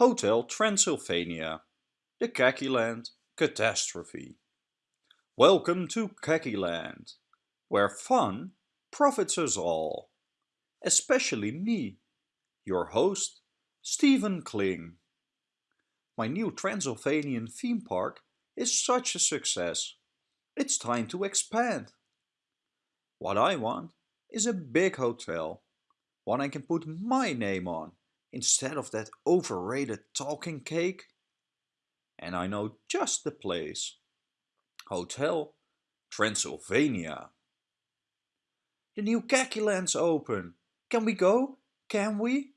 Hotel Transylvania, the Land Catastrophe. Welcome to Land, where fun profits us all, especially me, your host, Stephen Kling. My new Transylvanian theme park is such a success. It's time to expand. What I want is a big hotel, one I can put my name on instead of that overrated talking cake. And I know just the place. Hotel Transylvania. The new Kakiland's open. Can we go? Can we?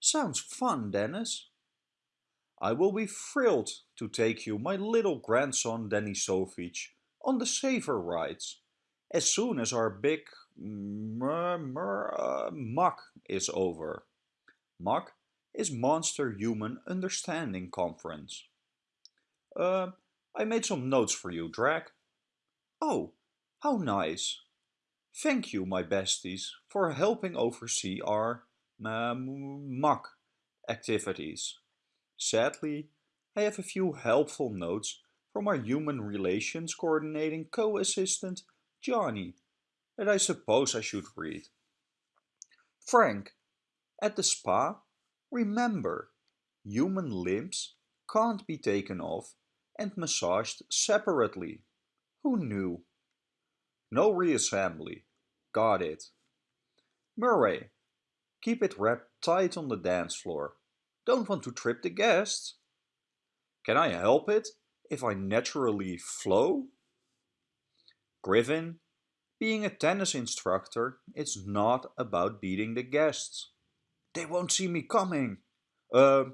Sounds fun, Dennis. I will be thrilled to take you, my little grandson Denisovich, on the safer rides, as soon as our big uh, muck is over. MUC is Monster Human Understanding Conference. Uh, I made some notes for you, Drac. Oh, how nice. Thank you, my besties, for helping oversee our um, activities. Sadly, I have a few helpful notes from our Human Relations Coordinating Co-Assistant, Johnny, that I suppose I should read. Frank, at the spa, remember, human limbs can't be taken off and massaged separately. Who knew? No reassembly. Got it. Murray, keep it wrapped tight on the dance floor. Don't want to trip the guests. Can I help it if I naturally flow? Griffin, being a tennis instructor, it's not about beating the guests. They won't see me coming. Uh,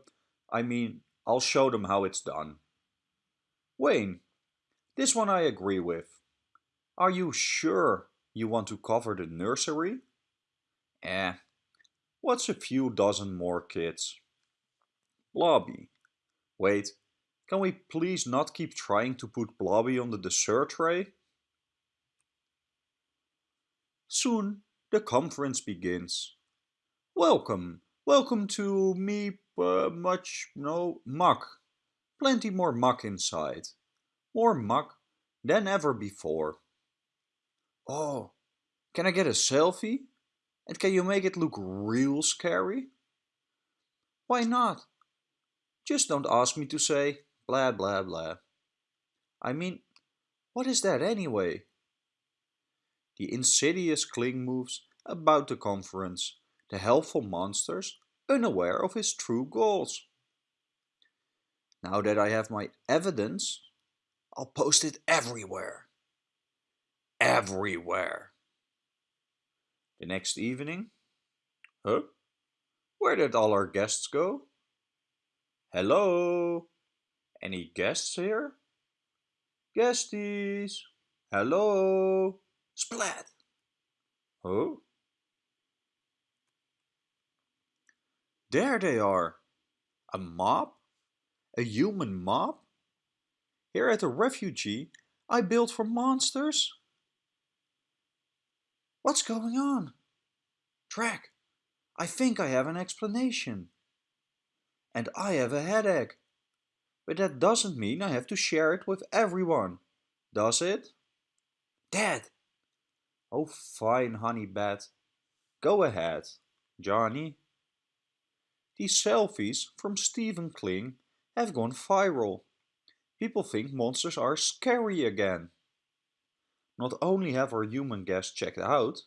I mean, I'll show them how it's done. Wayne, this one I agree with. Are you sure you want to cover the nursery? Eh, what's a few dozen more kids? Blobby. Wait, can we please not keep trying to put Blobby on the dessert tray? Soon the conference begins. Welcome, welcome to me uh, much, no, muck. Plenty more muck inside. More muck than ever before. Oh, can I get a selfie? And can you make it look real scary? Why not? Just don't ask me to say blah blah blah. I mean, what is that anyway? The insidious Kling moves about the conference the helpful monsters unaware of his true goals. Now that I have my evidence, I'll post it everywhere. Everywhere. The next evening, huh? Where did all our guests go? Hello? Any guests here? Guesties? Hello? Splat! Huh? There they are. A mob? A human mob? Here at the refugee I built for monsters? What's going on? Drac, I think I have an explanation. And I have a headache. But that doesn't mean I have to share it with everyone, does it? Dad! Oh fine, honey bat. Go ahead, Johnny. These selfies from Stephen Kling have gone viral. People think monsters are scary again. Not only have our human guests checked out,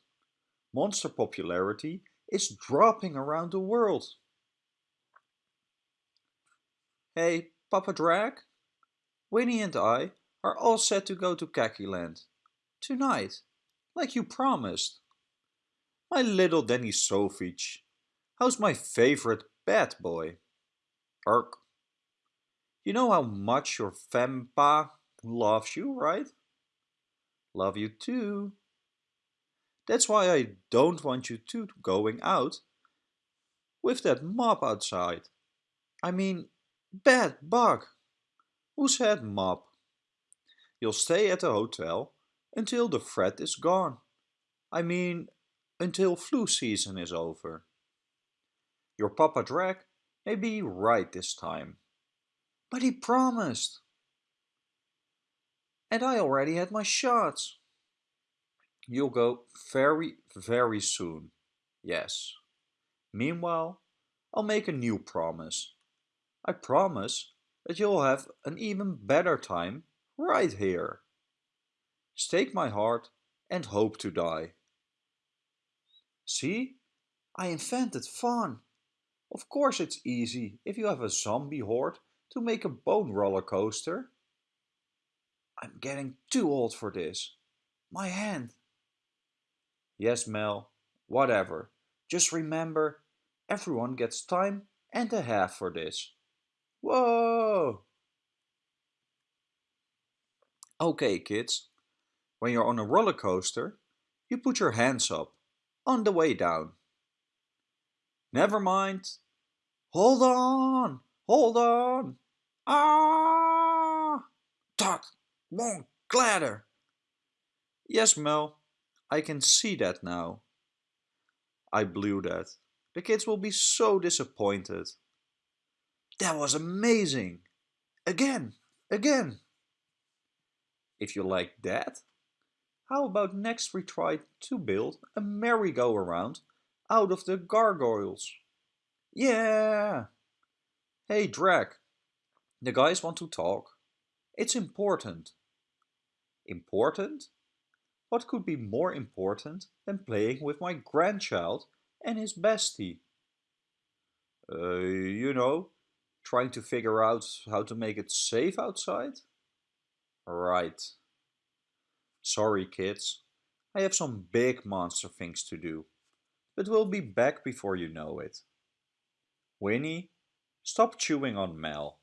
monster popularity is dropping around the world. Hey, Papa Drac? Winnie and I are all set to go to Kakiland. Tonight, like you promised. My little Denisovich, how's my favorite Bad boy. Ark. You know how much your Vampa loves you, right? Love you too. That's why I don't want you two going out with that mob outside. I mean, bad bug. Who said mob? You'll stay at the hotel until the threat is gone. I mean, until flu season is over. Your Papa Drac Maybe right this time. But he promised. And I already had my shots. You'll go very, very soon. Yes. Meanwhile, I'll make a new promise. I promise that you'll have an even better time right here. Stake my heart and hope to die. See? I invented fun. Of course it's easy if you have a zombie horde to make a bone roller coaster. I'm getting too old for this. My hand. Yes, Mel, whatever. Just remember, everyone gets time and a half for this. Whoa! Okay, kids. When you're on a roller coaster, you put your hands up, on the way down. Never mind. Hold on! Hold on! Ah! Tot! Won't clatter! Yes, Mel, I can see that now. I blew that. The kids will be so disappointed. That was amazing! Again! Again! If you like that, how about next we try to build a merry-go-round out of the gargoyles? Yeah! Hey Drac, the guys want to talk. It's important. Important? What could be more important than playing with my grandchild and his bestie? Uh, you know, trying to figure out how to make it safe outside? Right. Sorry kids, I have some big monster things to do, but we'll be back before you know it. Winnie, stop chewing on Mel.